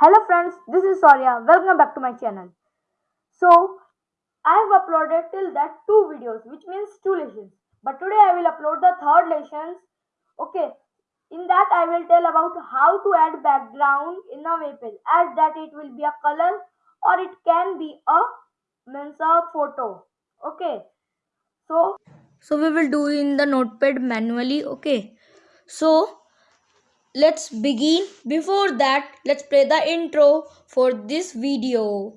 Hello friends, this is Soria. Welcome back to my channel. So, I have uploaded till that two videos, which means two lessons. But today I will upload the third lesson. Okay, in that I will tell about how to add background in a page. Add that it will be a color or it can be a means a photo. Okay, so so we will do in the notepad manually okay so let's begin. Before that let's play the intro for this video.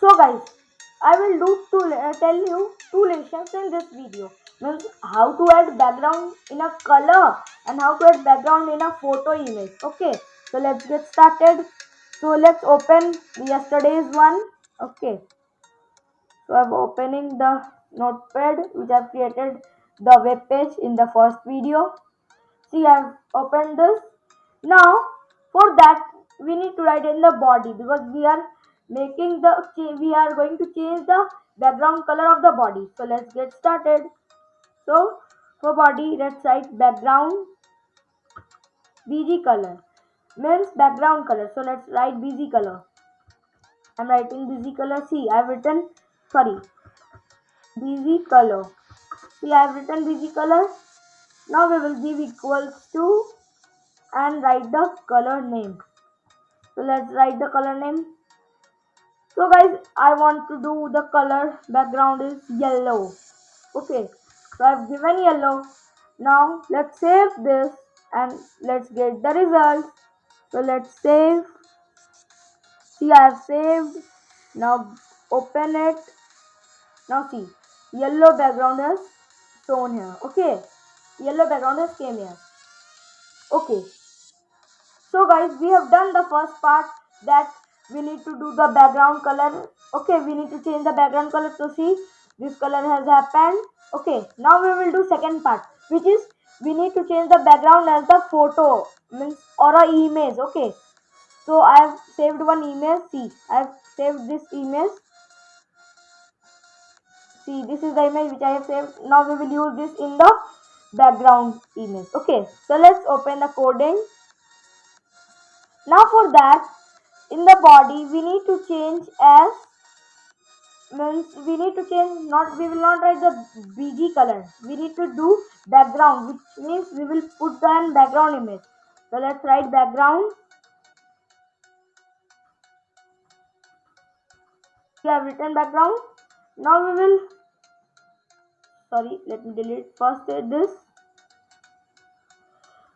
So guys i will do two uh, tell you two lessons in this video means how to add background in a color and how to add background in a photo image. Okay so let's get started. So let's open yesterday's one. Okay so i'm opening the notepad which i've created the web page in the first video. See i've opened this. Now for that we need to write in the body because we are making the we are going to change the background color of the body. So let's get started so for body let's write background bg color. Means background color. So let's write bg color. I'm writing bg color. See i've written sorry bg color. See i've written bg color. Now we will give equals to and write the color name. So let's write the color name. So guys i want to do the color. Background is yellow. Okay so i've given yellow. Now let's save this and let's get the result. So let's save. See i have saved. Now open it. Now see. Yellow background is shown here. Okay. Yellow background has came here. Okay. So guys we have done the first part that we need to do the background color. Okay we need to change the background color. To see this color has happened. Okay now we will do second part which is we need to change the background as the photo means or a image. Okay so i have saved one image. See i have saved this image. See this is the image which i have saved. Now we will use this in the background image. Okay so let's open the coding. Now for that in the body we need to change as means we need to change not we will not write the bg color. We need to do background which means we will put the background image. So let's write background. We have written background. Now we will sorry let me delete first this.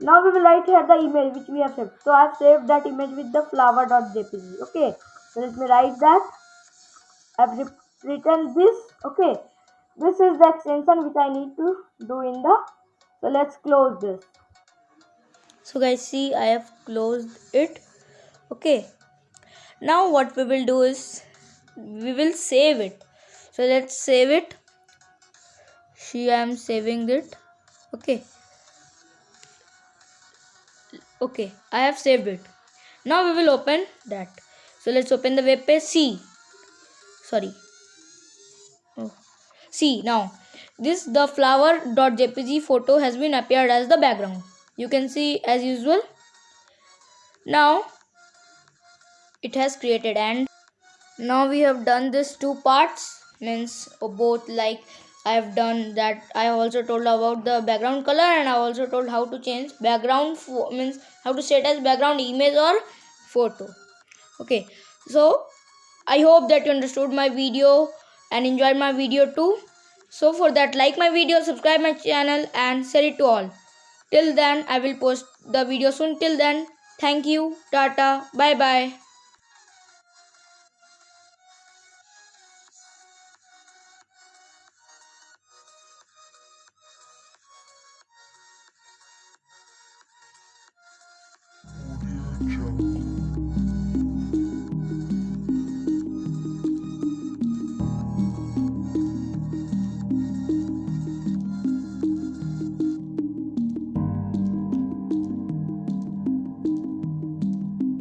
Now we will write here the image which we have saved. So i have saved that image with the flower.jpg okay. So let me write that. I've written this okay. This is the extension which i need to do in the so let's close this. So guys see i have closed it okay. Now what we will do is we will save it. So let's save it. See i am saving it okay. Okay i have saved it. Now we will open that. So let's open the web page see. Sorry. See now this the flower.jpg photo has been appeared as the background you can see as usual now it has created and now we have done this two parts means uh, both like I have done that. I also told about the background color and I also told how to change background means how to set as background image or photo. Okay, so I hope that you understood my video and enjoyed my video too. So for that, like my video, subscribe my channel and share it to all. Till then, I will post the video soon. Till then, thank you, tata, bye bye.